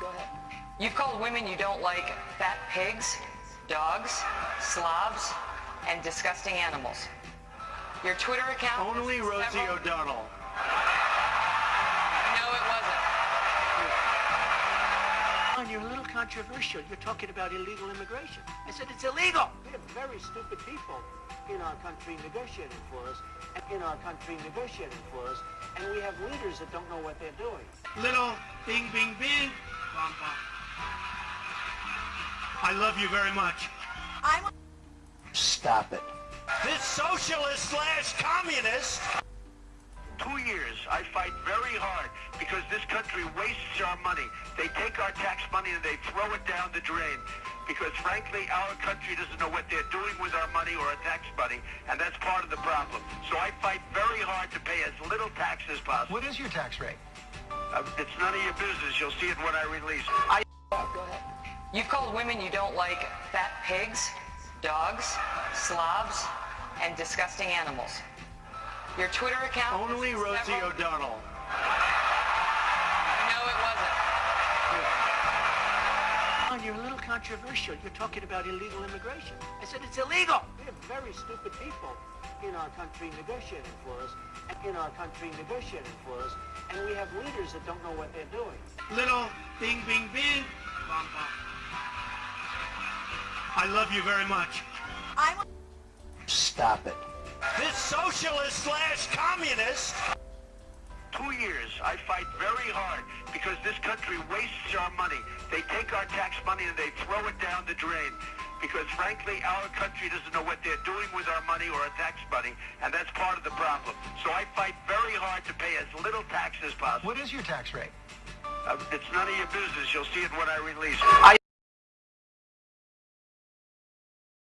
Go ahead. You've called women you don't like fat pigs, dogs, slobs, and disgusting animals. Your Twitter account... Only Rosie several... O'Donnell. No, it wasn't. You're a little controversial. You're talking about illegal immigration. I said it's illegal. We have very stupid people in our country negotiating for us, in our country negotiating for us, and we have leaders that don't know what they're doing. Little bing, bing, bing. Bum, bum. I love you very much. I'm... Stop it. This socialist slash communist two years, I fight very hard because this country wastes our money. They take our tax money and they throw it down the drain because, frankly, our country doesn't know what they're doing with our money or our tax money, and that's part of the problem. So I fight very hard to pay as little tax as possible. What is your tax rate? Uh, it's none of your business. You'll see it when I release it. I Go ahead. You've called women you don't like fat pigs, dogs, slobs, and disgusting animals. Your Twitter account... Only Rosie several... O'Donnell. No, it wasn't. You're a little controversial. You're talking about illegal immigration. I said it's illegal. We have very stupid people in our country negotiating for us, in our country negotiating for us, and we have leaders that don't know what they're doing. Little bing, bing, bing. Bum, bum. I love you very much. I'm... Stop it. This socialist slash communist. Two years, I fight very hard because this country wastes our money. They take our tax money and they throw it down the drain because frankly our country doesn't know what they're doing with our money or our tax money and that's part of the problem. So I fight very hard to pay as little tax as possible. What is your tax rate? Uh, it's none of your business. You'll see it when I release it. I